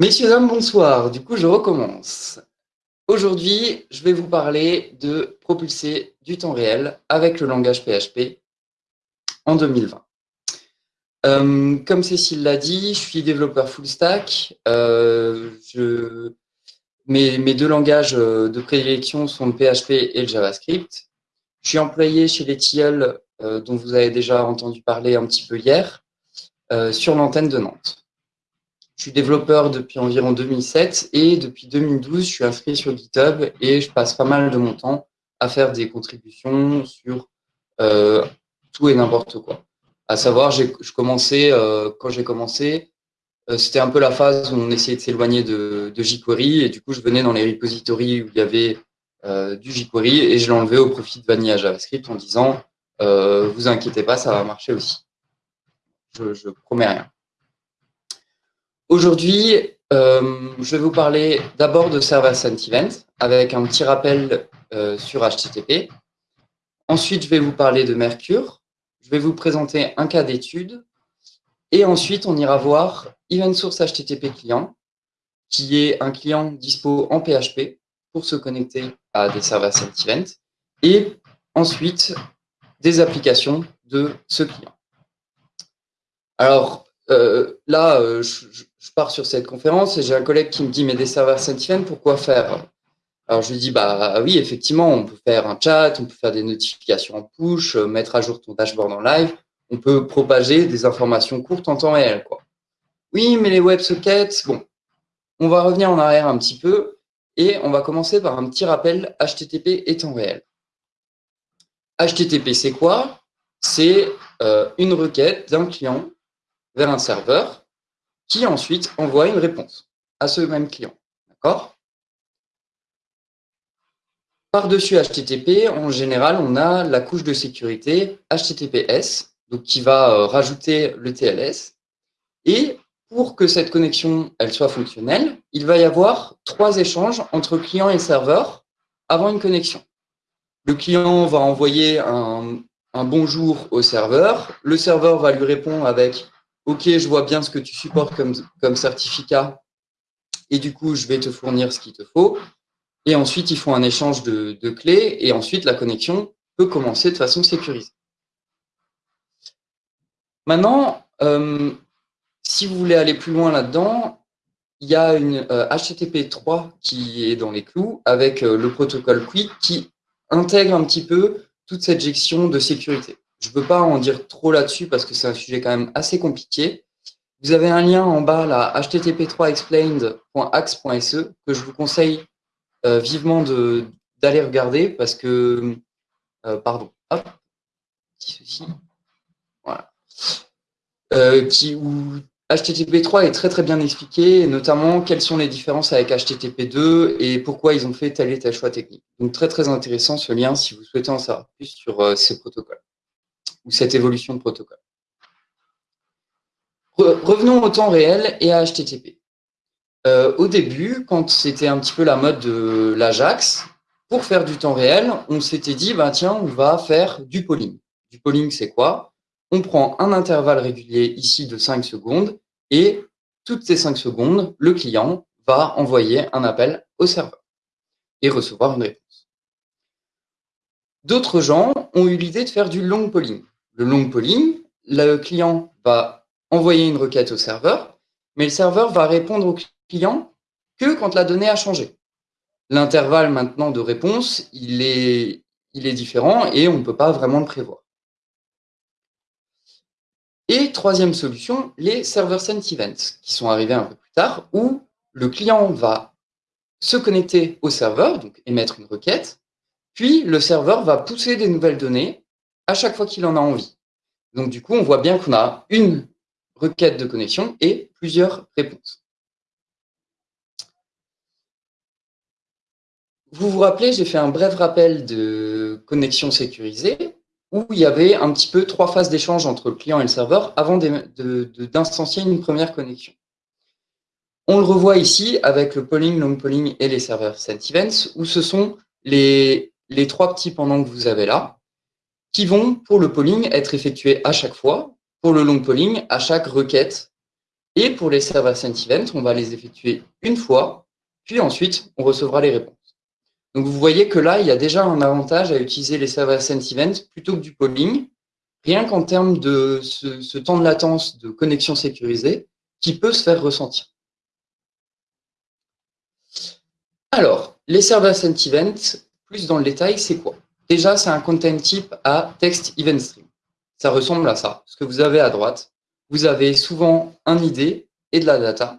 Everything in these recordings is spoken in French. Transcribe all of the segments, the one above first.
Messieurs, dames, bonsoir. Du coup, je recommence. Aujourd'hui, je vais vous parler de propulser du temps réel avec le langage PHP en 2020. Euh, comme Cécile l'a dit, je suis développeur full stack. Euh, mes, deux langages euh, de prédilection sont le PHP et le JavaScript. Je suis employé chez les Tilleuls, dont vous avez déjà entendu parler un petit peu hier, sur l'antenne de Nantes. Je suis développeur depuis environ 2007 et depuis 2012, je suis inscrit sur GitHub et je passe pas mal de mon temps à faire des contributions sur euh, tout et n'importe quoi. À savoir, je commençais, euh, quand j'ai commencé, euh, c'était un peu la phase où on essayait de s'éloigner de, de, jQuery et du coup, je venais dans les repositories où il y avait du jQuery et je l'enlevais au profit de Vanilla JavaScript en disant vous inquiétez pas, ça va marcher aussi. Je, je promets rien. Aujourd'hui, euh, je vais vous parler d'abord de Server Sent Event avec un petit rappel euh, sur HTTP. Ensuite, je vais vous parler de Mercure. Je vais vous présenter un cas d'étude. Et ensuite, on ira voir Event Source HTTP Client, qui est un client dispo en PHP pour se connecter à des serveurs Sent Event. Et ensuite, des applications de ce client. Alors, euh, là, je, je pars sur cette conférence et j'ai un collègue qui me dit, mais des serveurs Sentinel, pourquoi faire? Alors je lui dis, bah oui, effectivement, on peut faire un chat, on peut faire des notifications en push, euh, mettre à jour ton dashboard en live, on peut propager des informations courtes en temps réel. Quoi. Oui, mais les WebSockets, bon, on va revenir en arrière un petit peu et on va commencer par un petit rappel HTTP et temps réel. HTTP, c'est quoi? C'est euh, une requête d'un client vers un serveur qui ensuite envoie une réponse à ce même client. Par-dessus HTTP, en général, on a la couche de sécurité HTTPS, qui va euh, rajouter le TLS. Et pour que cette connexion elle soit fonctionnelle, il va y avoir trois échanges entre client et serveur avant une connexion. Le client va envoyer un bonjour au serveur, le serveur va lui répondre avec OK, je vois bien ce que tu supportes comme, comme certificat et du coup, je vais te fournir ce qu'il te faut. Et ensuite, ils font un échange de, clés et ensuite, la connexion peut commencer de façon sécurisée. Maintenant, euh, si vous voulez aller plus loin là-dedans, il y a une HTTP euh, 3 qui est dans les clous avec euh, le protocole Quick qui intègre un petit peu toute cette gestion de sécurité. Je ne peux pas en dire trop là-dessus parce que c'est un sujet quand même assez compliqué. Vous avez un lien en bas, là, http3explained.axe.se, que je vous conseille euh, vivement d'aller regarder parce que, euh, pardon, hop, ceci, voilà, euh, qui, où HTTP3 est très très bien expliqué, notamment quelles sont les différences avec HTTP2 et pourquoi ils ont fait tel et tel choix technique. Donc très très intéressant ce lien si vous souhaitez en savoir plus sur ces protocoles cette évolution de protocole. revenons au temps réel et à HTTP. Euh, au début, quand c'était un petit peu la mode de l'Ajax, pour faire du temps réel, on s'était dit, bah, tiens, on va faire du polling. Du polling, c'est quoi? On prend un intervalle régulier ici de 5 secondes et toutes ces 5 secondes, le client va envoyer un appel au serveur et recevoir une réponse. D'autres gens ont eu l'idée de faire du long polling le long polling, le client va envoyer une requête au serveur, mais le serveur va répondre au client que quand la donnée a changé. L'intervalle maintenant de réponse, il est, il est différent et on ne peut pas vraiment le prévoir. Et troisième solution, les server sent events, qui sont arrivés un peu plus tard, où le client va se connecter au serveur, donc émettre une requête, puis le serveur va pousser des nouvelles données à chaque fois qu'il en a envie. Donc, du coup, on voit bien qu'on a une requête de connexion et plusieurs réponses. Vous vous rappelez, j'ai fait un bref rappel de connexion sécurisée où il y avait un petit peu trois phases d'échange entre le client et le serveur avant d'instancier une première connexion. On le revoit ici avec le polling, long polling et les serveurs sent events où ce sont les, les trois petits pendants que vous avez là qui vont, pour le polling, être effectués à chaque fois, pour le long polling, à chaque requête Et pour les serveurs sent event, on va les effectuer une fois, puis ensuite, on recevra les réponses. Donc, vous voyez que là, il y a déjà un avantage à utiliser les serveurs sent event plutôt que du polling, rien qu'en termes de ce, temps de latence de connexion sécurisée qui peut se faire ressentir. Alors, les serveurs sent event, plus dans le détail, c'est quoi? Déjà, c'est un content type à text event stream. Ça ressemble à ça. Ce que vous avez à droite, vous avez souvent un ID et de la data.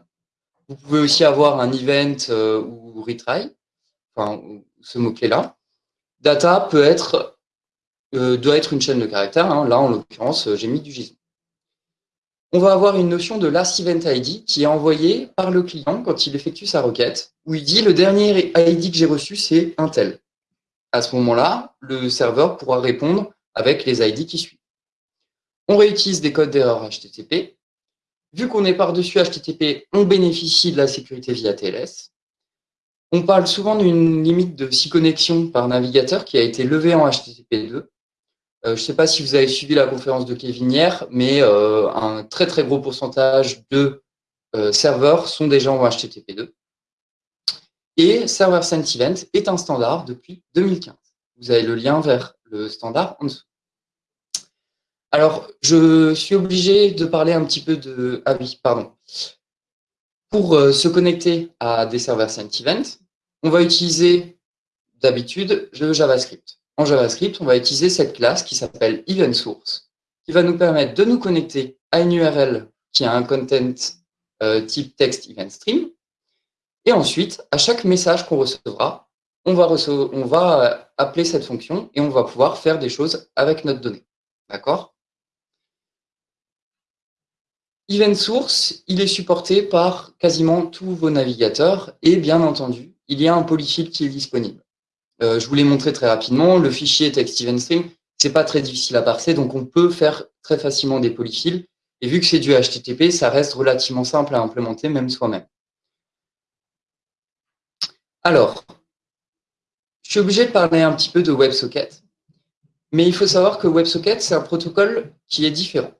Vous pouvez aussi avoir un event euh, ou retry, enfin, ce mot-clé-là. Data peut être, euh, doit être une chaîne de caractères. Hein. Là, en l'occurrence, j'ai mis du JSON. On va avoir une notion de last event ID qui est envoyée par le client quand il effectue sa requête, où il dit le dernier ID que j'ai reçu, c'est un tel. À ce moment-là, le serveur pourra répondre avec les ID qui suivent. On réutilise des codes d'erreur HTTP. Vu qu'on est par-dessus HTTP, on bénéficie de la sécurité via TLS. On parle souvent d'une limite de 6 connexions par navigateur qui a été levée en HTTP 2. Euh, je ne sais pas si vous avez suivi la conférence de Kevin hier, mais euh, un très très gros pourcentage de euh, serveurs sont déjà en HTTP 2. Et Server Sent Event est un standard depuis 2015. Vous avez le lien vers le standard en dessous. Alors, je suis obligé de parler un petit peu de... Ah oui, pardon. Pour euh, se connecter à des serveurs Sent Event, on va utiliser d'habitude le JavaScript. En JavaScript, on va utiliser cette classe qui s'appelle EventSource, qui va nous permettre de nous connecter à une URL qui a un content euh, type text event stream. Et ensuite, à chaque message qu'on recevra, on va, euh, appeler cette fonction et on va pouvoir faire des choses avec notre donnée. D'accord? Event Source, il est supporté par quasiment tous vos navigateurs et bien entendu, il y a un polyfill qui est disponible. Euh, je vous l'ai montré très rapidement, le fichier text event stream, c'est pas très difficile à parser, donc on peut faire très facilement des polyfills. Et vu que c'est du HTTP, ça reste relativement simple à implémenter même soi-même. Alors, je suis obligé de parler un petit peu de WebSocket, mais il faut savoir que WebSocket, c'est un protocole qui est différent.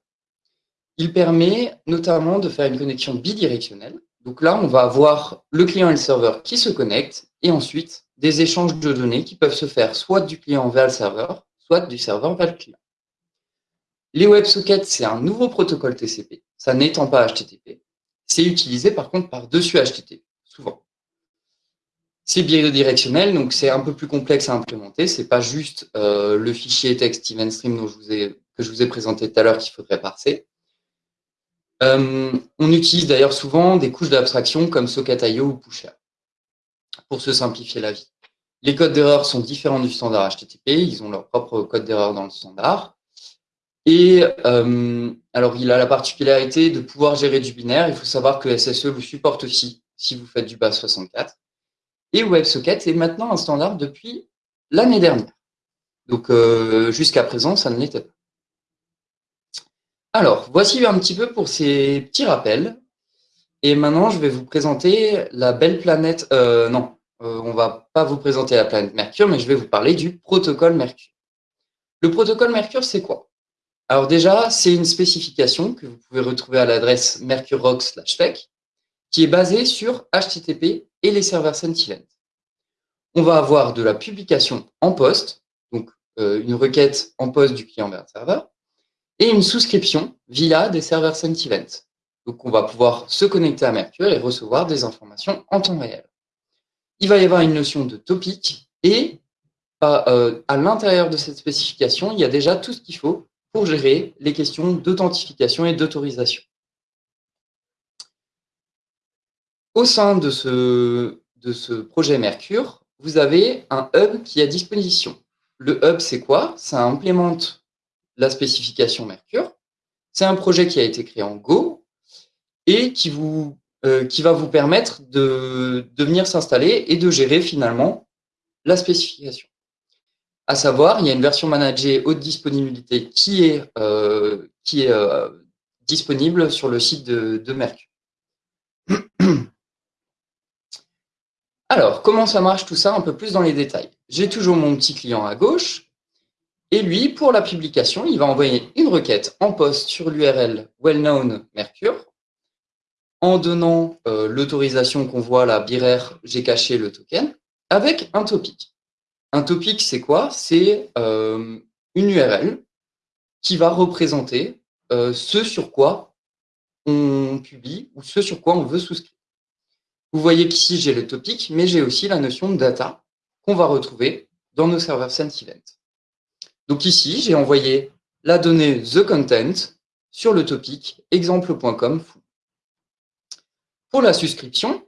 Il permet notamment de faire une connexion bidirectionnelle. Donc là, on va avoir le client et le serveur qui se connectent et ensuite des échanges de données qui peuvent se faire soit du client vers le serveur, soit du serveur vers le client. Les WebSockets, c'est un nouveau protocole TCP. Ça n'étant pas HTTP. C'est utilisé par contre par-dessus HTTP, souvent. C'est bidirectionnel, donc c'est un peu plus complexe à implémenter. C'est pas juste euh, le fichier text event stream dont je vous ai, que je vous ai présenté tout à l'heure qu'il faudrait parser. Euh, on utilise d'ailleurs souvent des couches d'abstraction comme Socket.io ou Pusher pour se simplifier la vie. Les codes d'erreur sont différents du standard HTTP, ils ont leur propre code d'erreur dans le standard. Et euh, alors, il a la particularité de pouvoir gérer du binaire. Il faut savoir que SSE vous supporte aussi si vous faites du base 64. Et WebSocket est maintenant un standard depuis l'année dernière. Donc, euh, jusqu'à présent, ça ne l'était pas. Alors, voici un petit peu pour ces petits rappels. Et maintenant, je vais vous présenter la belle planète. Euh, non, euh, on va pas vous présenter la planète Mercure, mais je vais vous parler du protocole Mercure. Le protocole Mercure, c'est quoi? Alors déjà, c'est une spécification que vous pouvez retrouver à l'adresse mercurerock/tech, qui est basée sur HTTP et les serveurs Sentinel. On va avoir de la publication en poste, donc euh, une requête en poste du client vers le serveur, et une souscription via des serveurs Sentivent. Donc, on va pouvoir se connecter à Mercure et recevoir des informations en temps réel. Il va y avoir une notion de topic et euh, à l'intérieur de cette spécification, il y a déjà tout ce qu'il faut pour gérer les questions d'authentification et d'autorisation. Au sein de ce, projet Mercure, vous avez un hub qui est à disposition. Le hub, c'est quoi? Ça implémente la spécification Mercure. C'est un projet qui a été créé en Go et qui, euh, va vous permettre de, de venir s'installer et de gérer finalement la spécification. À savoir, il y a une version managée haute disponibilité qui est, euh, qui est euh, disponible sur le site de, de Mercure. Alors, comment ça marche tout ça un peu plus dans les détails? J'ai toujours mon petit client à gauche et lui, pour la publication, il va envoyer une requête en poste sur l'URL well-known Mercure. en donnant euh, l'autorisation qu'on voit là, biraire, j'ai caché le token, avec un topic. Un topic, c'est quoi? C'est euh, une URL qui va représenter euh, ce sur quoi on publie ou ce sur quoi on veut souscrire. Vous voyez qu'ici, j'ai le topic, mais j'ai aussi la notion de data qu'on va retrouver dans nos serveurs Event. Donc ici, j'ai envoyé la donnée the content sur le topic exemple.com Pour la souscription,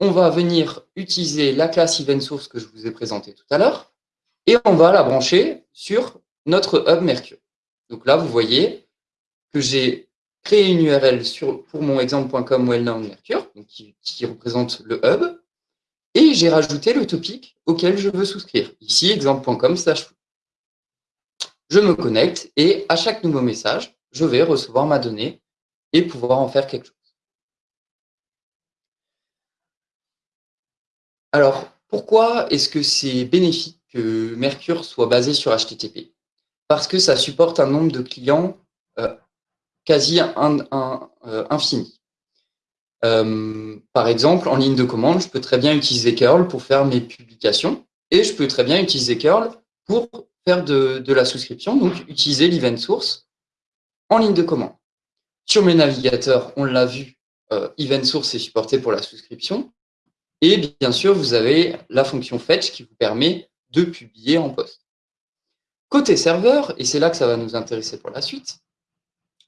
on va venir utiliser la classe event source que je vous ai présentée tout à l'heure et on va la brancher sur notre hub Mercure. Donc là, vous voyez que j'ai créé une URL sur, pour mon exemple.com well-known Mercure, qui, qui, représente le hub, et j'ai rajouté le topic auquel je veux souscrire. Ici, exemple.com slash Je me connecte et à chaque nouveau message, je vais recevoir ma donnée et pouvoir en faire quelque chose. Alors, pourquoi est-ce que c'est bénéfique que Mercure soit basé sur HTTP Parce que ça supporte un nombre de clients euh, quasi euh, infini. Euh, par exemple, en ligne de commande, je peux très bien utiliser curl pour faire mes publications et je peux très bien utiliser curl pour faire de, de la souscription, donc utiliser l'event source en ligne de commande. Sur mes navigateurs, on l'a vu, event source est supporté pour la souscription. Et bien sûr, vous avez la fonction fetch qui vous permet de publier en poste. Côté serveur, et c'est là que ça va nous intéresser pour la suite,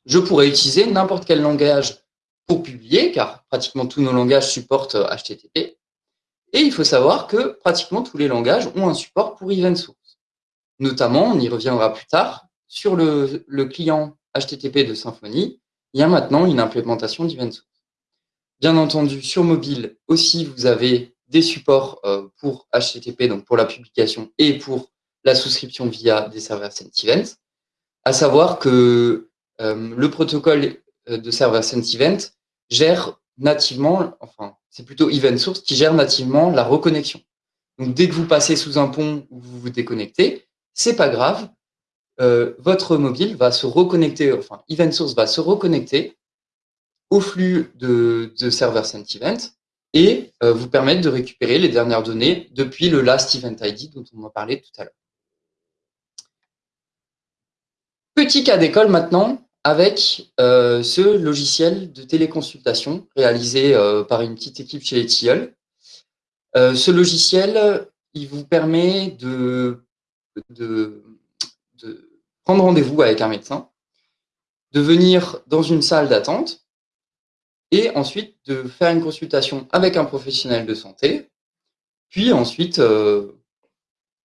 je pourrais utiliser n'importe quel langage pour publier, car pratiquement tous nos langages supportent HTTP. Et il faut savoir que pratiquement tous les langages ont un support pour event source. Notamment, on y reviendra plus tard, sur le, client HTTP de Symfony, il y a maintenant une implémentation d'event source. Bien entendu, sur mobile aussi, vous avez des supports euh, pour HTTP, donc pour la publication, et pour la souscription via des serveurs Event. À savoir que le protocole euh, de serveur Event gère nativement, enfin, c'est plutôt Event Source qui gère nativement la reconnexion. Donc, dès que vous passez sous un pont ou vous vous déconnectez, c'est pas grave. votre mobile va se reconnecter, enfin, Event Source va se reconnecter au flux de, de serveur Event et euh, vous permettre de récupérer les dernières données depuis le last event ID dont on a parlé tout à l'heure. Petit cas d'école maintenant avec euh, ce logiciel de téléconsultation réalisé euh, par une petite équipe chez les ce logiciel, il vous permet de, de prendre rendez-vous avec un médecin, de venir dans une salle d'attente et ensuite de faire une consultation avec un professionnel de santé, puis ensuite euh,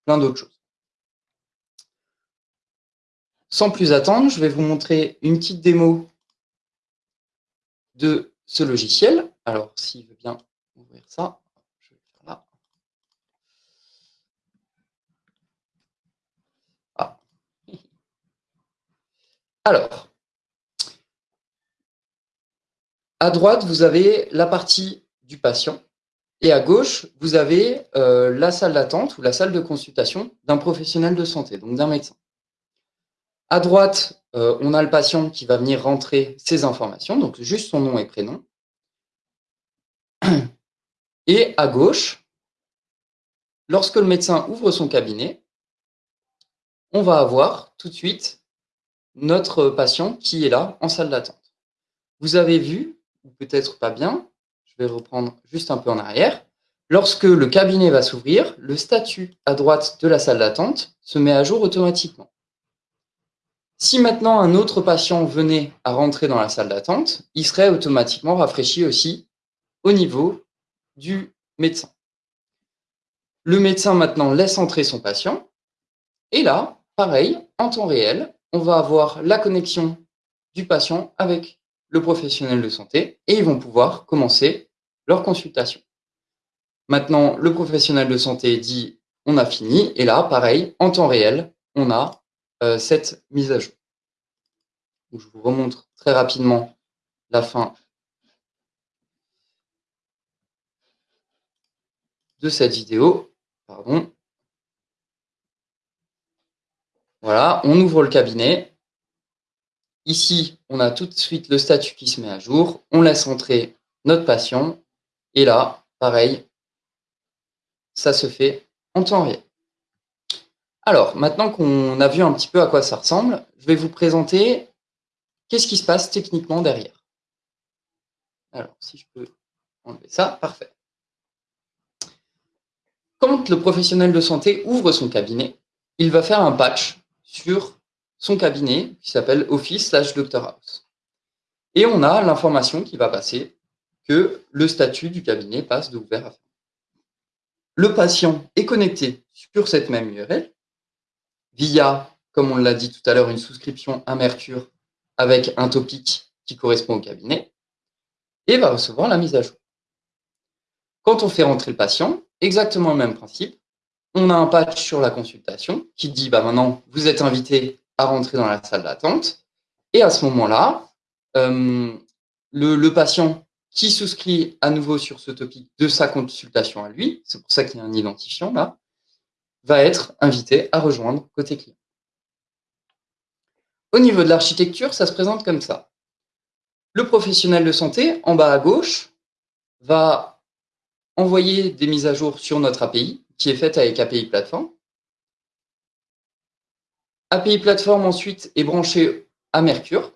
plein d'autres choses. Sans plus attendre, je vais vous montrer une petite démo de ce logiciel. Alors, s'il veut bien ouvrir ça, je vais faire là. Ah. Alors, À droite, vous avez la partie du patient et à gauche, vous avez euh, la salle d'attente ou la salle de consultation d'un professionnel de santé, donc d'un médecin. À droite, euh, on a le patient qui va venir rentrer ses informations, donc juste son nom et prénom. Et à gauche, lorsque le médecin ouvre son cabinet, on va avoir tout de suite notre patient qui est là en salle d'attente. Vous avez vu ou peut-être pas bien, je vais reprendre juste un peu en arrière. Lorsque le cabinet va s'ouvrir, le statut à droite de la salle d'attente se met à jour automatiquement. Si maintenant un autre patient venait à rentrer dans la salle d'attente, il serait automatiquement rafraîchi aussi au niveau du médecin. Le médecin maintenant laisse entrer son patient. Et là, pareil, en temps réel, on va avoir la connexion du patient avec le professionnel de santé et ils vont pouvoir commencer leur consultation. Maintenant, le professionnel de santé dit on a fini et là, pareil, en temps réel, on a euh, cette mise à jour. je vous remontre très rapidement la fin de cette vidéo. Pardon. Voilà, on ouvre le cabinet. Ici, on a tout de suite le statut qui se met à jour. On laisse entrer notre patient. Et là, pareil, ça se fait en temps réel. Alors, maintenant qu'on a vu un petit peu à quoi ça ressemble, je vais vous présenter qu'est-ce qui se passe techniquement derrière. Alors, si je peux enlever ça, parfait. Quand le professionnel de santé ouvre son cabinet, il va faire un patch sur son cabinet qui s'appelle Office slash Doctor House. Et on a l'information qui va passer que le statut du cabinet passe de ouvert à fermé. Le patient est connecté sur cette même URL via, comme on l'a dit tout à l'heure, une souscription à Mercure avec un topic qui correspond au cabinet et va recevoir la mise à jour. Quand on fait rentrer le patient, exactement le même principe, on a un patch sur la consultation qui dit bah maintenant vous êtes invité à rentrer dans la salle d'attente et à ce moment-là, euh, le, le, patient qui souscrit à nouveau sur ce topic de sa consultation à lui, c'est pour ça qu'il y a un identifiant là, va être invité à rejoindre côté client. Au niveau de l'architecture, ça se présente comme ça. Le professionnel de santé, en bas à gauche, va envoyer des mises à jour sur notre API, qui est faite avec API Platform. API Platform, ensuite, est branché à Mercure.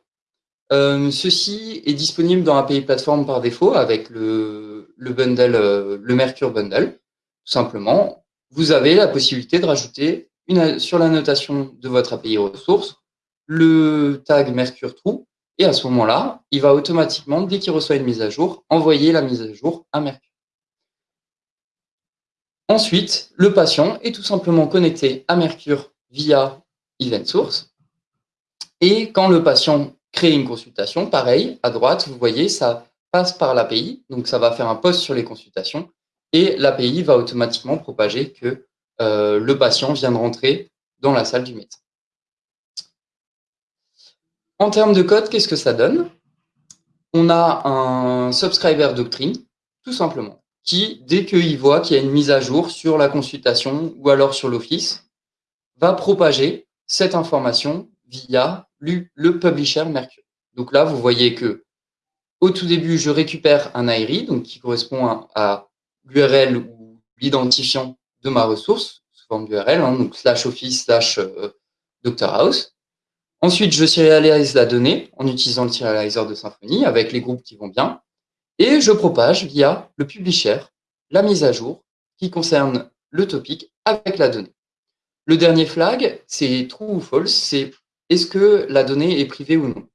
Euh, ceci est disponible dans API Platform par défaut avec le, le euh, le Mercure Bundle. Tout simplement, vous avez la possibilité de rajouter sur la notation de votre API ressource le tag Mercure True et à ce moment-là, il va automatiquement, dès qu'il reçoit une mise à jour, envoyer la mise à jour à Mercure. Ensuite, le patient est tout simplement connecté à Mercure via Event Source. Et quand le patient crée une consultation, pareil, à droite, vous voyez, ça passe par l'API. Donc, ça va faire un post sur les consultations. Et l'API va automatiquement propager que euh, le patient vient de rentrer dans la salle du médecin. En termes de code, qu'est-ce que ça donne? On a un subscriber doctrine, tout simplement, qui, dès qu'il voit qu'il y a une mise à jour sur la consultation ou alors sur l'Office, va propager cette information via le publisher Mercure. Donc là, vous voyez que au tout début, je récupère un IRI, donc qui correspond à, l'URL ou l'identifiant de ma ressource, sous forme d'URL, hein, donc slash office slash euh, House. Ensuite, je serialise la donnée en utilisant le serializer de Symfony avec les groupes qui vont bien. Et je propage via le publisher la mise à jour qui concerne le topic avec la donnée. Le dernier flag, c'est true ou false, c'est est-ce que la donnée est privée ou non?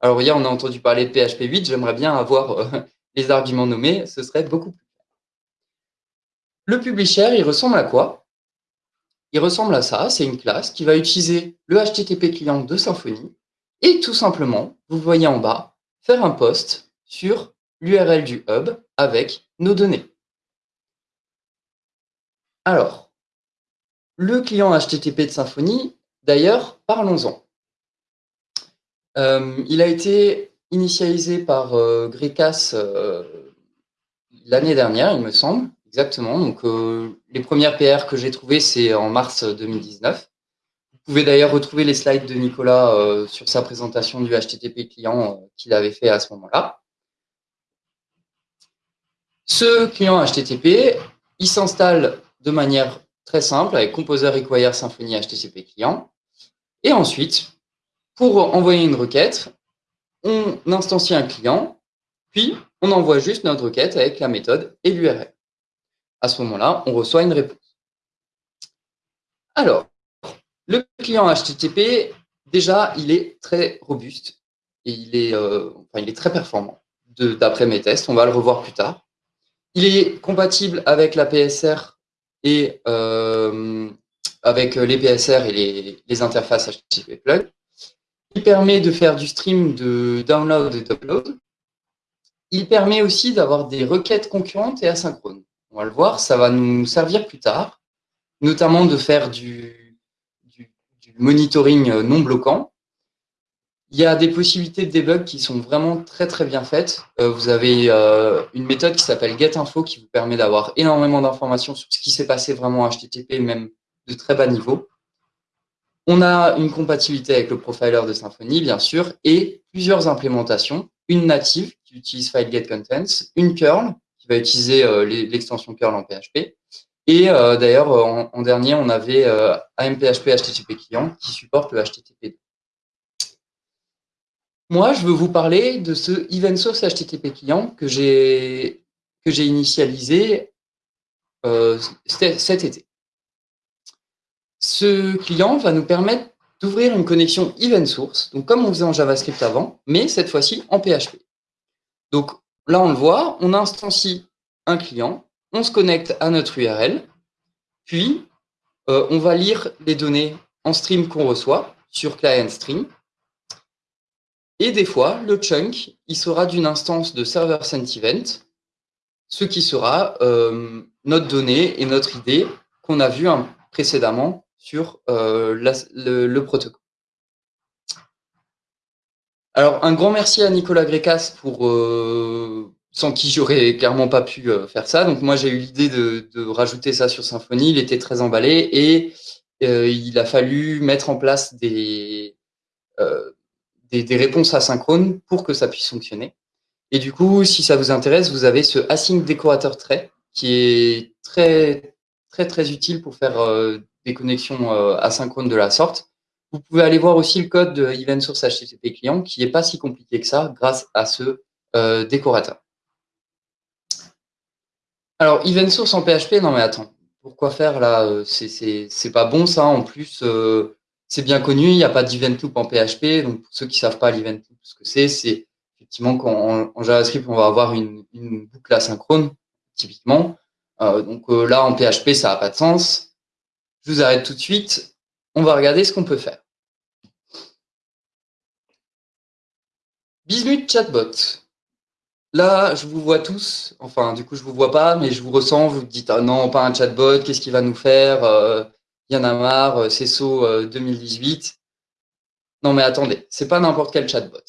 Alors hier, on a entendu parler de PHP 8, j'aimerais bien avoir euh, les arguments nommés, ce serait beaucoup plus. Le publisher, il ressemble à quoi? Il ressemble à ça, c'est une classe qui va utiliser le HTTP client de Symfony et tout simplement, vous voyez en bas, faire un post sur l'URL du hub avec nos données. Alors, le client HTTP de Symfony, d'ailleurs, parlons-en. Euh, il a été initialisé par euh, euh l'année dernière, il me semble. Exactement. Donc, euh, les premières PR que j'ai trouvées, c'est en mars 2019. Vous pouvez d'ailleurs retrouver les slides de Nicolas euh, sur sa présentation du HTTP client euh, qu'il avait fait à ce moment-là. Ce client HTTP, il s'installe de manière très simple avec Composer Require Symfony HTTP client. Et ensuite, pour envoyer une requête, on instancie un client, puis on envoie juste notre requête avec la méthode et l'URL à ce moment-là, on reçoit une réponse. Alors, le client HTTP, déjà, il est très robuste et il est, euh, enfin, il est très performant d'après mes tests. On va le revoir plus tard. Il est compatible avec la PSR et euh, avec les PSR et les, les, interfaces HTTP plug. Il permet de faire du stream de download et d'upload. Il permet aussi d'avoir des requêtes concurrentes et asynchrones on va le voir, ça va nous servir plus tard, notamment de faire du, monitoring euh, non bloquant. Il y a des possibilités de debug qui sont vraiment très très bien faites. Euh, vous avez euh, une méthode qui s'appelle GetInfo qui vous permet d'avoir énormément d'informations sur ce qui s'est passé vraiment en HTTP, même de très bas niveau. On a une compatibilité avec le profiler de Symfony, bien sûr, et plusieurs implémentations. Une native qui qui utilise FileGetContents, une curl qui va utiliser l'extension curl en PHP, et d'ailleurs, en, dernier, on avait AMPHP HTTP client qui supporte le HTTP. Moi, je veux vous parler de ce event source HTTP client que j'ai initialisé euh, cet été. Ce client va nous permettre d'ouvrir une connexion event source, donc comme on faisait en JavaScript avant, mais cette fois-ci en PHP. Donc là, on le voit, on instancie un client, on se connecte à notre URL, puis euh, on va lire les données en stream qu'on reçoit sur client stream, et des fois, le chunk, il sera d'une instance de server sent event, ce qui sera euh, notre donnée et notre idée qu'on a vu hein, précédemment sur euh, le, protocole. Alors, un grand merci à Nicolas Grécas pour euh, sans qui j'aurais clairement pas pu faire ça. Donc moi, j'ai eu l'idée de, rajouter ça sur Symfony. Il était très emballé et il a fallu mettre en place des des, réponses asynchrones pour que ça puisse fonctionner. Et du coup, si ça vous intéresse, vous avez ce async décorateur trait qui est très, très, très utile pour faire euh, des connexions euh, asynchrones de la sorte. Vous pouvez aller voir aussi le code de event source HTTP client qui n'est pas si compliqué que ça grâce à ce euh, décorateur. Alors, event source en PHP, non mais attends, pourquoi faire là C'est pas bon ça, en plus, c'est bien connu, il n'y a pas d'event loop en PHP. Donc, pour ceux qui savent pas l'event loop, ce que c'est, c'est effectivement qu'en en JavaScript, on va avoir une, boucle asynchrone, typiquement. Euh, donc euh, là, en PHP, ça n'a pas de sens. Je vous arrête tout de suite. On va regarder ce qu'on peut faire. Bismuth Chatbot. Là, je vous vois tous. Enfin, du coup, je vous vois pas, mais je vous ressens. Vous dites, ah non, pas un chatbot, qu'est-ce qu'il va nous faire euh, y en a marre, euh, c'est saut 2018. Non mais attendez, c'est pas n'importe quel chatbot.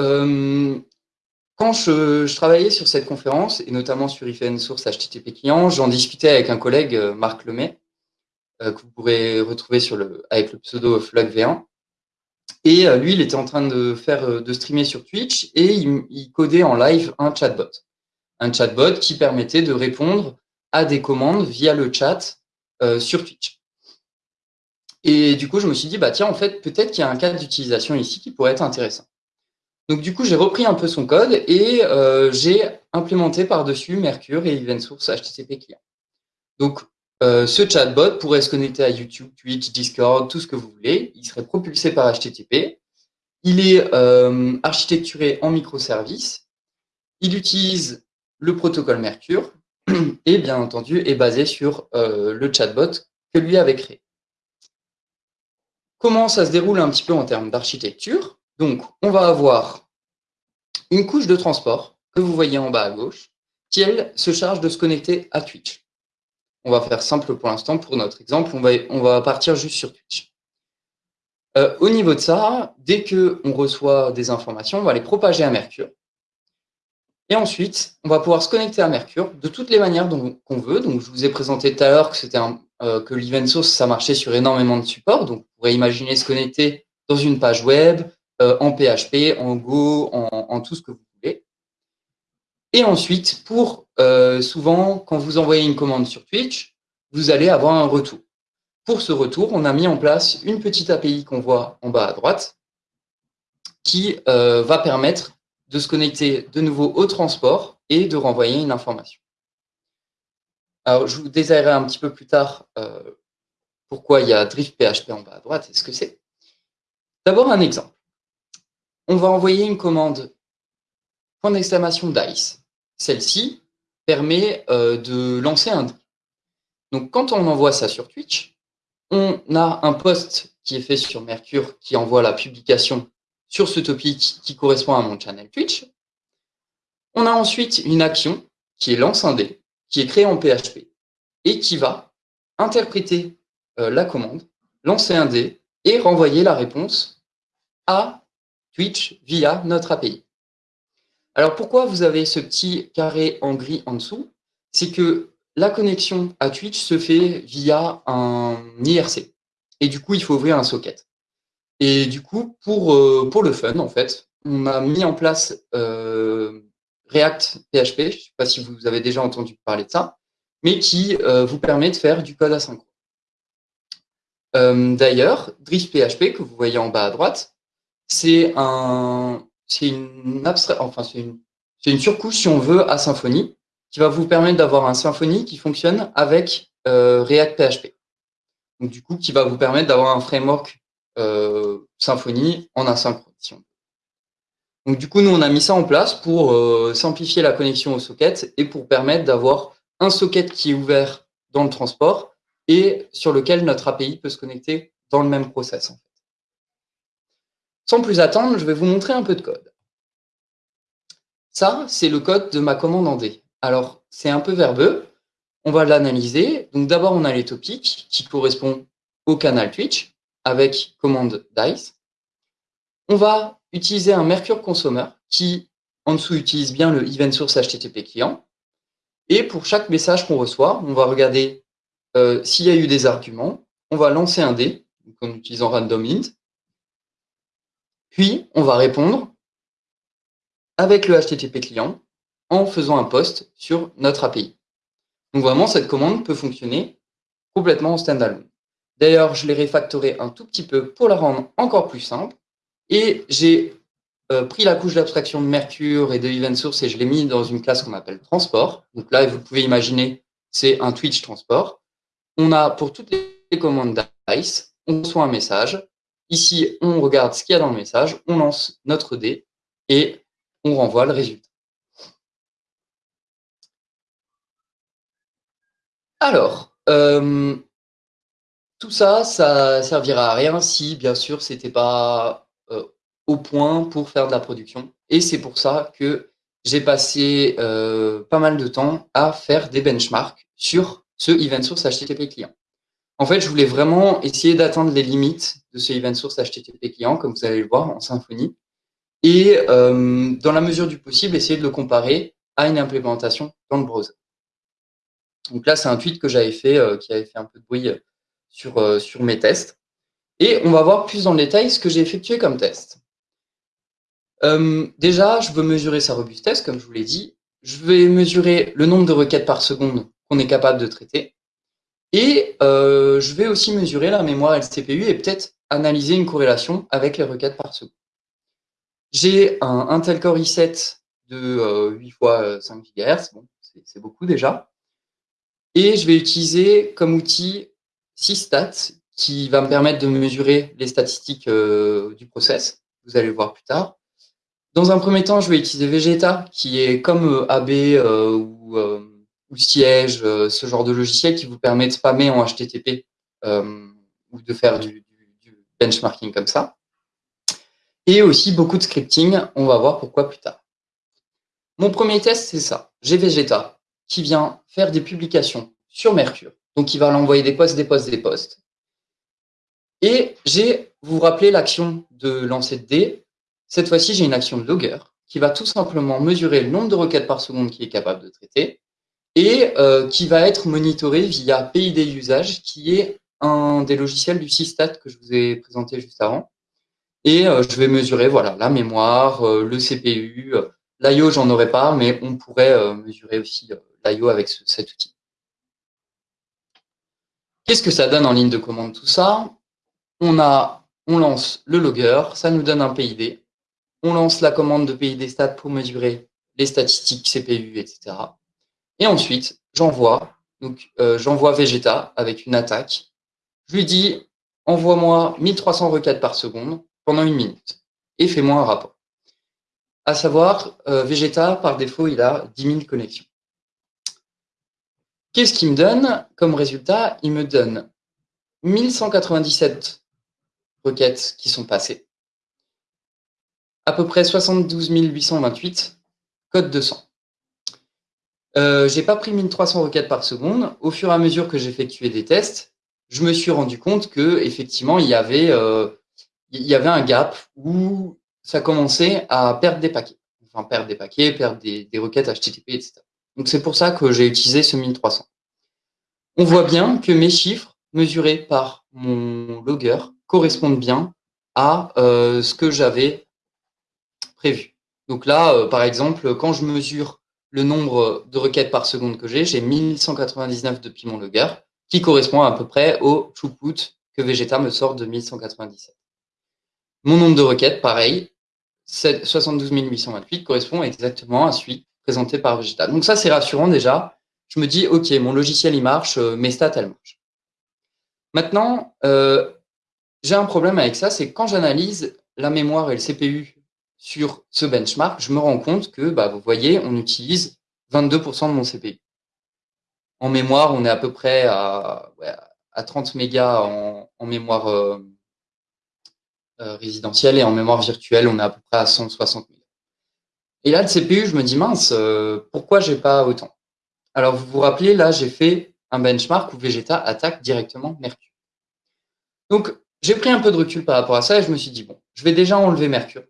Euh, quand je, travaillais sur cette conférence, et notamment sur IFN Source HTTP Client, j'en discutais avec un collègue, euh, Marc Lemay, que vous pourrez retrouver avec le pseudo FlugV1. Et lui, il était en train de faire de streamer sur Twitch et il, codait en live un chatbot. Un chatbot qui permettait de répondre à des commandes via le chat euh, sur Twitch. Et du coup, je me suis dit, bah tiens, en fait, peut-être qu'il y a un cas d'utilisation ici qui pourrait être intéressant. Donc du coup, j'ai repris un peu son code et euh, j'ai implémenté par-dessus Mercure et Event Source HTTP client. Donc euh, ce chatbot pourrait se connecter à YouTube, Twitch, Discord, tout ce que vous voulez. Il serait propulsé par HTTP. Il est architecturé en microservices. Il utilise le protocole Mercure et bien entendu est basé sur euh, le chatbot que lui avait créé. Comment ça se déroule un petit peu en termes d'architecture? Donc, on va avoir une couche de transport que vous voyez en bas à gauche, qui, elle, se charge de se connecter à Twitch. On va faire simple pour l'instant, pour notre exemple, on va, partir juste sur Twitch. Euh, au niveau de ça, dès qu'on reçoit des informations, on va les propager à Mercure. Et ensuite, on va pouvoir se connecter à Mercure de toutes les manières qu'on veut. Donc, je vous ai présenté tout à l'heure que euh, que l'event source, ça marchait sur énormément de supports. Donc, vous pourrez imaginer se connecter dans une page web, euh, en PHP, en Go, en, tout ce que vous. Et ensuite, pour euh, souvent, quand vous envoyez une commande sur Twitch, vous allez avoir un retour. Pour ce retour, on a mis en place une petite API qu'on voit en bas à droite qui va permettre de se connecter de nouveau au transport et de renvoyer une information. Alors, je vous détaillerai un petit peu plus tard euh, pourquoi il y a Drift PHP en bas à droite et ce que c'est. D'abord, un exemple. On va envoyer une commande point d'exclamation DICE. Celle-ci permet euh, de lancer un Donc, quand on envoie ça sur Twitch, on a un post qui est fait sur Mercure qui envoie la publication sur ce topic qui correspond à mon channel Twitch. On a ensuite une action qui est lance un dé, qui est créée en PHP et qui va interpréter euh, la commande, lancer un dé et renvoyer la réponse à Twitch via notre API. Alors pourquoi vous avez ce petit carré en gris en dessous? C'est que la connexion à Twitch se fait via un IRC. Et du coup, il faut ouvrir un socket. Et du coup, pour, euh, le fun, en fait, on a mis en place euh, React PHP, je ne sais pas si vous avez déjà entendu parler de ça, mais qui euh, vous permet de faire du code asynchrone. D'ailleurs, Drift PHP, que vous voyez en bas à droite, c'est un, une enfin c'est une, une, surcouche, si on veut, à Symfony, qui va vous permettre d'avoir un Symfony qui fonctionne avec euh, React PHP. Donc du coup, qui va vous permettre d'avoir un framework euh, Symfony en asynchrone. Donc du coup, nous, on a mis ça en place pour euh, simplifier la connexion au socket et pour permettre d'avoir un socket qui est ouvert dans le transport et sur lequel notre API peut se connecter dans le même process. Sans plus attendre, je vais vous montrer un peu de code. Ça, c'est le code de ma commande en D. Alors, c'est un peu verbeux. On va l'analyser. Donc d'abord, on a les topics qui correspondent au canal Twitch avec commande DICE. On va utiliser un Mercure Consumer qui, en dessous, utilise bien le event source HTTP client. Et pour chaque message qu'on reçoit, on va regarder euh, s'il y a eu des arguments. On va lancer un dé, en utilisant random int. Puis, on va répondre avec le HTTP client en faisant un post sur notre API. Donc vraiment, cette commande peut fonctionner complètement en standalone. D'ailleurs, je l'ai refactoré un tout petit peu pour la rendre encore plus simple. Et j'ai euh, pris la couche d'abstraction de Mercure et de Event Source et je l'ai mis dans une classe qu'on appelle transport. Donc là, vous pouvez imaginer, c'est un Twitch transport. On a pour toutes les commandes DICE, on reçoit un message. Ici, on regarde ce qu'il y a dans le message, on lance notre dé et on renvoie le résultat. Alors, euh, tout ça, ça servira à rien si, bien sûr, c'était pas au point pour faire de la production. Et c'est pour ça que j'ai passé euh, pas mal de temps à faire des benchmarks sur ce event source HTTP client. En fait, je voulais vraiment essayer d'atteindre les limites de ce event source HTTP client, comme vous allez le voir en Symfony, et euh, dans la mesure du possible, essayer de le comparer à une implémentation dans le browser. Donc là, c'est un tweet que j'avais fait, euh, qui avait fait un peu de bruit sur, sur mes tests. Et on va voir plus dans le détail ce que j'ai effectué comme test. Euh, déjà, je veux mesurer sa robustesse, comme je vous l'ai dit. Je vais mesurer le nombre de requêtes par seconde qu'on est capable de traiter. Et euh, je vais aussi mesurer la mémoire LCPU et peut-être analyser une corrélation avec les requêtes par seconde. J'ai un Intel Core i7 de 8 x 5 GHz, bon, c'est beaucoup déjà. Et je vais utiliser comme outil SysStat qui va me permettre de mesurer les statistiques euh, du process. Vous allez le voir plus tard. Dans un premier temps, je vais utiliser Vegeta, qui est comme euh, AB ou, ou, Siège, ce genre de logiciel qui vous permet de spammer en HTTP ou de faire du, du, benchmarking comme ça. Et aussi beaucoup de scripting, on va voir pourquoi plus tard. Mon premier test, c'est ça. J'ai Vegeta qui vient faire des publications sur Mercure. Donc, il va l'envoyer des posts, des posts, des posts. Et j'ai, vous vous rappelez l'action de lancer de dés cette fois-ci, j'ai une action de logger qui va tout simplement mesurer le nombre de requêtes par seconde qu'il est capable de traiter et euh, qui va être monitoré via PID usage, qui est un des logiciels du Systat que je vous ai présenté juste avant. Et euh, je vais mesurer voilà la mémoire, euh, le CPU, l'IO, j'en aurais pas, mais on pourrait mesurer aussi l'IO avec cet outil. Qu'est-ce que ça donne en ligne de commande tout ça? On a, on lance le logger, ça nous donne un PID on lance la commande de PID stat pour mesurer les statistiques CPU, etc. Et ensuite, j'envoie donc euh, j'envoie Vegeta avec une attaque. Je lui dis envoie-moi 1300 requêtes par seconde pendant une minute et fais-moi un rapport. À savoir, euh, Vegeta, par défaut, il a 10 000 connexions. Qu'est-ce qu'il me donne comme résultat? Il me donne 1197 requêtes qui sont passées à peu près 72 828 code 200. Euh, j'ai pas pris 1300 requêtes par seconde. Au fur et à mesure que j'effectuais des tests, je me suis rendu compte que effectivement il y avait euh, un gap où ça commençait à perdre des paquets, enfin perdre des paquets, perdre des, des requêtes HTTP, etc. Donc c'est pour ça que j'ai utilisé ce 1300. On voit bien que mes chiffres mesurés par mon logger correspondent bien à euh, ce que j'avais prévu. Donc là, par exemple, quand je mesure le nombre de requêtes par seconde que j'ai, j'ai 1199 depuis mon logger, qui correspond à peu près au throughput que Vegeta me sort de 1197. Mon nombre de requêtes, pareil, 72 828 correspond exactement à celui présenté par Vegeta. Donc ça, c'est rassurant déjà. Je me dis, OK, mon logiciel, il marche, euh, mes stats, elles marchent. Maintenant, euh, j'ai un problème avec ça, c'est quand j'analyse la mémoire et le CPU sur ce benchmark, je me rends compte que, bah, vous voyez, on utilise 22% de mon CPU. En mémoire, on est à peu près à, à 30 mégas en, mémoire euh, euh, résidentielle et en mémoire virtuelle, on est à peu près à 160 000. Et là, le CPU, je me dis, mince, euh, pourquoi j'ai pas autant? Alors, vous vous rappelez, là, j'ai fait un benchmark où Vegeta attaque directement Mercure. Donc, j'ai pris un peu de recul par rapport à ça et je me suis dit, bon, je vais déjà enlever Mercure.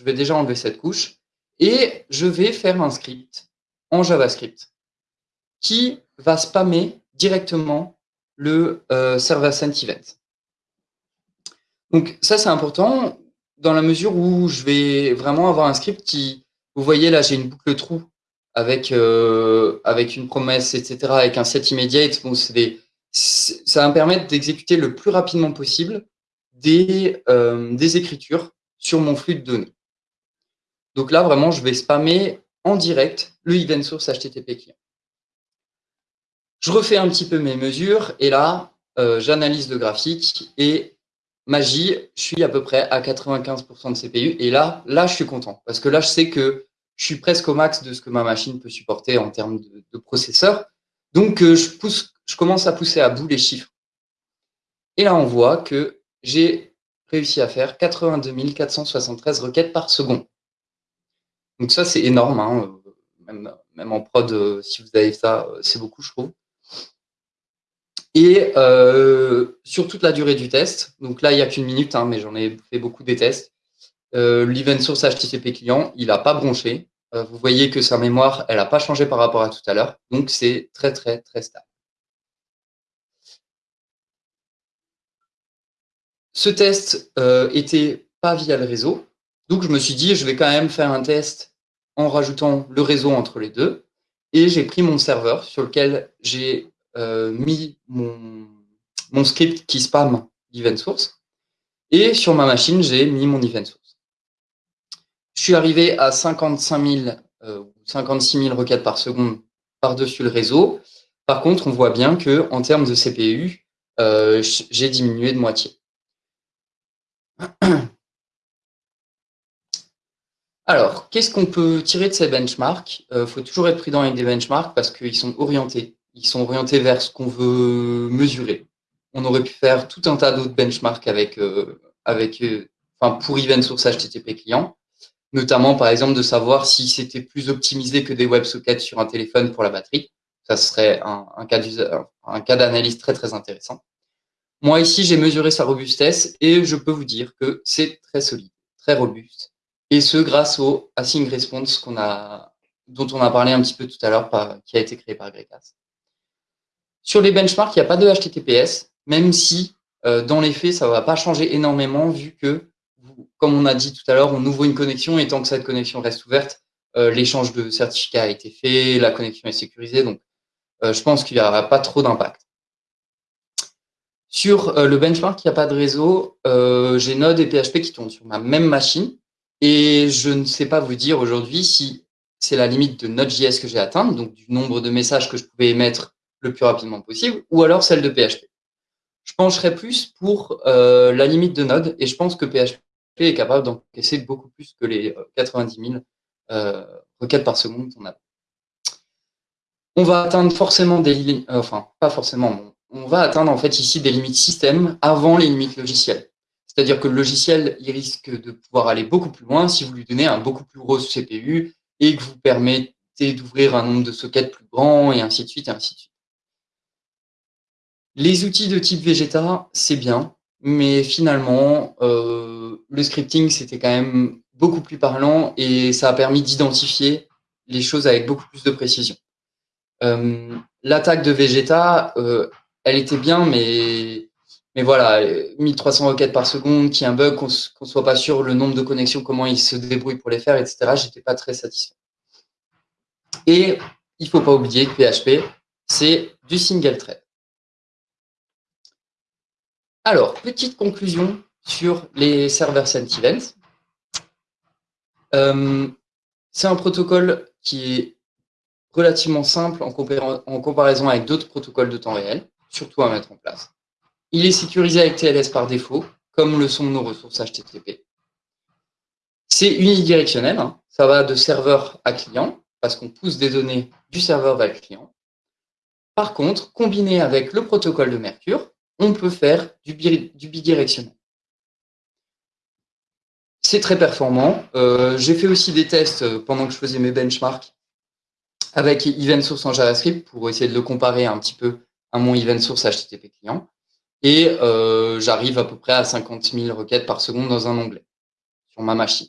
Je vais déjà enlever cette couche et je vais faire un script en JavaScript qui va spammer directement le euh, server sent event. Donc ça, c'est important dans la mesure où je vais vraiment avoir un script qui, vous voyez là, j'ai une boucle trou avec, euh, avec une promesse, etc., avec un set immediate. Bon, ça va me permettre d'exécuter le plus rapidement possible des, euh, des écritures sur mon flux de données. Donc là, vraiment, je vais spammer en direct le event source HTTP client. Je refais un petit peu mes mesures et là, euh, j'analyse le graphique et magie, je suis à peu près à 95% de CPU. Et là, là, je suis content parce que là, je sais que je suis presque au max de ce que ma machine peut supporter en termes de, processeur. Donc, euh, je, je commence à pousser à bout les chiffres. Et là, on voit que j'ai réussi à faire 82 473 requêtes par seconde. Donc ça, c'est énorme. Hein. Même, en prod, euh, si vous avez ça, c'est beaucoup, je trouve. Et euh, sur toute la durée du test, donc là, il n'y a qu'une minute, hein, mais j'en ai fait beaucoup des tests, euh, l'event source HTTP client, il n'a pas bronché. Euh, vous voyez que sa mémoire, elle n'a pas changé par rapport à tout à l'heure. Donc, c'est très, très, très stable. Ce test était pas via le réseau. Donc, je me suis dit, je vais quand même faire un test en rajoutant le réseau entre les deux. Et j'ai pris mon serveur sur lequel j'ai euh, mis mon, script qui spam l'event source. Et sur ma machine, j'ai mis mon event source. Je suis arrivé à 55 000 euh, 56 000 requêtes par seconde par-dessus le réseau. Par contre, on voit bien que en termes de CPU, euh, j'ai diminué de moitié. Alors, qu'est-ce qu'on peut tirer de ces benchmarks? Il faut toujours être prudent avec des benchmarks parce qu'ils sont orientés ils sont orientés vers ce qu'on veut mesurer. On aurait pu faire tout un tas d'autres benchmarks avec, euh, avec, euh, pour event source HTTP client, notamment par exemple de savoir si c'était plus optimisé que des WebSockets sur un téléphone pour la batterie. Ça serait un, un cas d'analyse très très intéressant. Moi ici, j'ai mesuré sa robustesse et je peux vous dire que c'est très solide, très robuste. Et ce grâce au async response a, dont on a parlé un petit peu tout à l'heure, qui a été créé par Grekas. Sur les benchmarks, il n'y a pas de HTTPS, même si euh, dans les faits, ça ne va pas changer énormément vu que, comme on a dit tout à l'heure, on ouvre une connexion et tant que cette connexion reste ouverte, euh, l'échange de certificats a été fait, la connexion est sécurisée, donc euh, je pense qu'il n'y aura pas trop d'impact. Sur le benchmark, il n'y a pas de réseau. J'ai Node et PHP qui tournent sur ma même machine et je ne sais pas vous dire aujourd'hui si c'est la limite de Node.js que j'ai atteinte, donc du nombre de messages que je pouvais émettre le plus rapidement possible, ou alors celle de PHP. Je pencherais plus pour euh, la limite de Node, et je pense que PHP est capable d'encaisser beaucoup plus que les 90 000 euh, requêtes par seconde qu'on a. On va atteindre forcément des limites, euh, enfin, pas forcément, on va atteindre en fait ici des limites système avant les limites logicielles. C'est-à-dire que le logiciel, il risque de pouvoir aller beaucoup plus loin si vous lui donnez un beaucoup plus gros CPU et que vous permettez d'ouvrir un nombre de sockets plus grand et ainsi de suite et ainsi de suite. Les outils de type Vegeta, c'est bien, mais finalement, euh, le scripting, c'était quand même beaucoup plus parlant et ça a permis d'identifier les choses avec beaucoup plus de précision. Euh, l'attaque de Vegeta, euh, elle était bien, mais, mais voilà, 1300 requêtes par seconde, qu'il y un bug, qu'on ne soit pas sûr le nombre de connexions, comment il se débrouille pour les faire, etc. J'étais pas très satisfait. Et il faut pas oublier que PHP, c'est du single thread. Alors, petite conclusion sur les servers sent events. Euh, c'est un protocole qui est relativement simple en, comparaison avec d'autres protocoles de temps réel, surtout à mettre en place. Il est sécurisé avec TLS par défaut, comme le sont nos ressources HTTP. C'est unidirectionnel, hein. ça va de serveur à client, parce qu'on pousse des données du serveur vers le client. Par contre, combiné avec le protocole de Mercure, on peut faire du, bidirectionnel. C'est très performant. Euh, j'ai fait aussi des tests euh, pendant que je faisais mes benchmarks avec event source en JavaScript pour essayer de le comparer un petit peu à mon event source HTTP client. Et euh, j'arrive à peu près à 50 000 requêtes par seconde dans un onglet sur ma machine.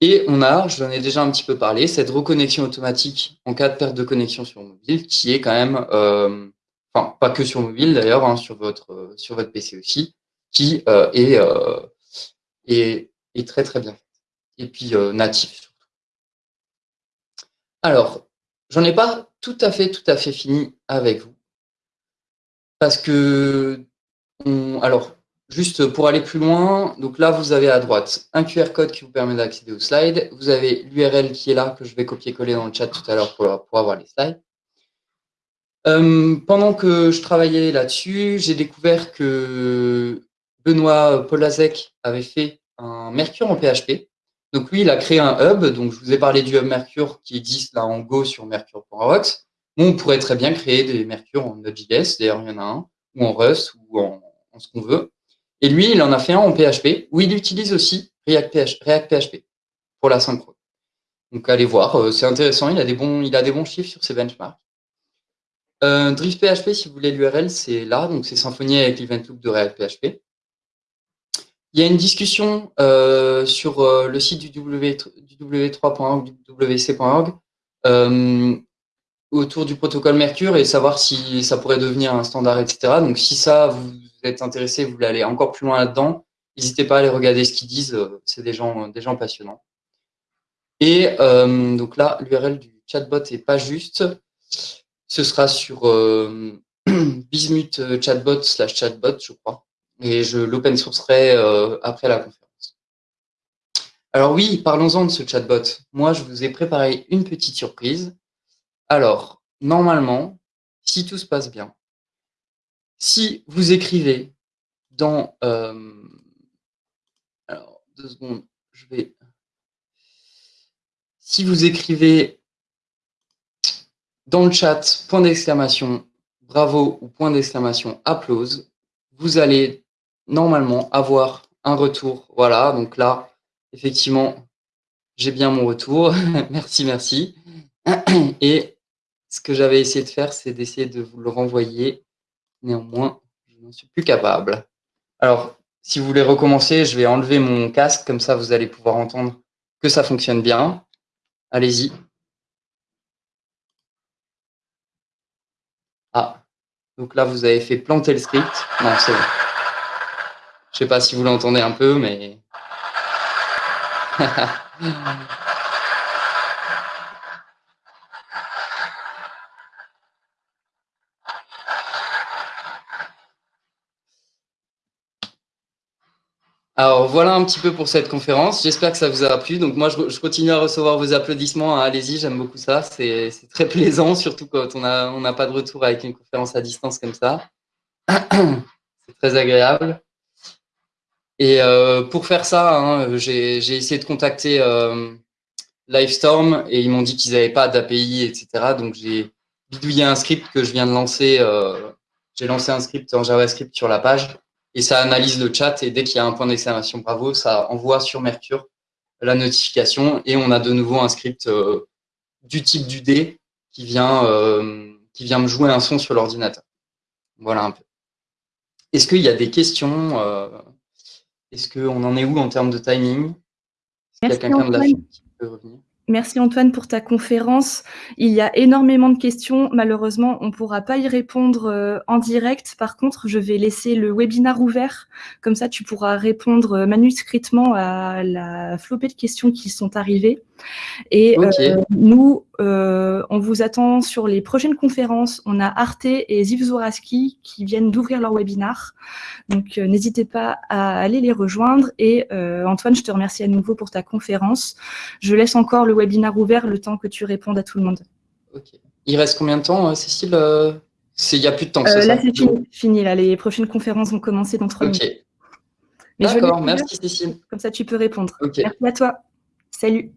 Et on a, je en ai déjà un petit peu parlé, cette reconnexion automatique en cas de perte de connexion sur mobile qui est quand même, euh, enfin pas que sur mobile d'ailleurs, hein, sur, votre, sur votre PC aussi, qui euh, est, est, est, très très bien faite. Et puis natif surtout. Alors, j'en ai pas tout à fait, tout à fait fini avec vous. Parce que, alors, juste pour aller plus loin, donc là, vous avez à droite un QR code qui vous permet d'accéder aux slides. Vous avez l'URL qui est là, que je vais copier-coller dans le chat tout à l'heure pour, pour, avoir les slides. Euh, pendant que je travaillais là-dessus, j'ai découvert que Benoît Polazek avait fait un Mercure en PHP. Donc lui, il a créé un hub. Donc je vous ai parlé du hub Mercure qui existe là en Go sur mercure.rocks on pourrait très bien créer des Mercure en Node.js, d'ailleurs il y en a un, ou en Rust, ou en, ce qu'on veut. Et lui, il en a fait un en PHP, où il utilise aussi React, PHP pour la synchrone. Donc allez voir, euh, c'est intéressant, il a, des bons, il a des bons chiffres sur ses benchmarks. Euh, Drift PHP, si vous voulez l'URL, c'est là, donc c'est Symfony avec l'event loop de React PHP. Il y a une discussion euh, sur euh, le site du w3.org, du wc.org, autour du protocole Mercure et savoir si ça pourrait devenir un standard, etc. Donc, si ça, vous êtes intéressé, vous voulez aller encore plus loin là-dedans, n'hésitez pas à aller regarder ce qu'ils disent. Euh, c'est des gens, des gens passionnants. Et euh, donc là, l'URL du chatbot est pas juste. Ce sera sur euh, Bismuth chatbot slash chatbot, je crois. Et je l'open sourcerai euh, après la conférence. Alors oui, parlons-en de ce chatbot. Moi, je vous ai préparé une petite surprise. Alors, normalement, si tout se passe bien, si vous écrivez dans... Euh, alors, deux secondes, je vais... Si vous écrivez dans le chat, point d'exclamation, bravo ou point d'exclamation, applause, vous allez normalement avoir un retour. Voilà, donc là, effectivement, j'ai bien mon retour. merci, merci. Et ce que j'avais essayé de faire, c'est d'essayer de vous le renvoyer. Néanmoins, je n'en suis plus capable. Alors, si vous voulez recommencer, je vais enlever mon casque, comme ça vous allez pouvoir entendre que ça fonctionne bien. Allez-y. Ah, donc là, vous avez fait planter le script. Non, c'est bon. Je ne sais pas si vous l'entendez un peu, mais... Alors voilà un petit peu pour cette conférence. J'espère que ça vous a plu. Donc moi, je, continue à recevoir vos applaudissements. Allez-y, j'aime beaucoup ça. C'est très plaisant, surtout quand on n'a pas de retour avec une conférence à distance comme ça. C'est très agréable. Et euh, pour faire ça, hein, j'ai essayé de contacter euh, Livestorm et ils m'ont dit qu'ils n'avaient pas d'API, etc. Donc j'ai bidouillé un script que je viens de lancer. Euh, j'ai lancé un script en JavaScript sur la page et ça analyse le chat et dès qu'il y a un point d'exclamation bravo, ça envoie sur Mercure la notification et on a de nouveau un script euh, du type du D qui vient, euh, qui vient me jouer un son sur l'ordinateur. Voilà un peu. Est-ce qu'il y a des questions euh, Est-ce qu'on en est où en termes de timing? Est-ce qu'il y a quelqu'un de la qui peut revenir? Merci Antoine pour ta conférence. Il y a énormément de questions. Malheureusement, on ne pourra pas y répondre euh, en direct. Par contre, je vais laisser le webinar ouvert. Comme ça, tu pourras répondre euh, manuscritement à la flopée de questions qui sont arrivées. Et euh, nous, on vous attend sur les prochaines conférences. On a Arte et Ziv Zoraski qui viennent d'ouvrir leur webinar. Donc, n'hésitez pas à aller les rejoindre. Et Antoine, je te remercie à nouveau pour ta conférence. Je laisse encore le webinaire ouvert le temps que tu répondes à tout le monde. Il reste combien de temps, euh, Cécile euh, Il n'y a plus de temps, euh, Là, c'est fini, Là, les prochaines conférences vont commencer dans trois minutes. D'accord, merci Cécile. Comme ça, tu peux répondre. Merci à toi. Salut.